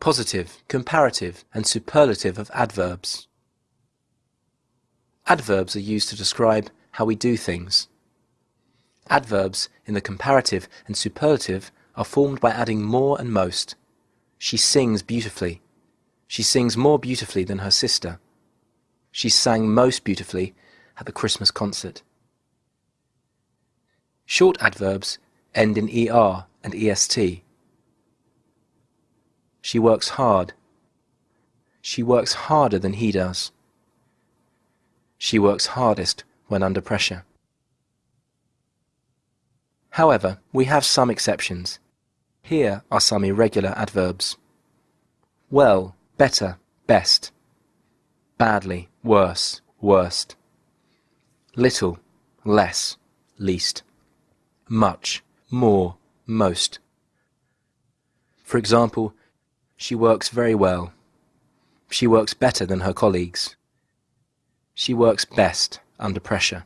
positive, comparative, and superlative of adverbs. Adverbs are used to describe how we do things. Adverbs in the comparative and superlative are formed by adding more and most. She sings beautifully. She sings more beautifully than her sister. She sang most beautifully at the Christmas concert. Short adverbs end in er and est. She works hard. She works harder than he does. She works hardest when under pressure. However, we have some exceptions. Here are some irregular adverbs. Well, better, best. Badly, worse, worst. Little, less, least. Much, more, most. For example, she works very well. She works better than her colleagues. She works best under pressure.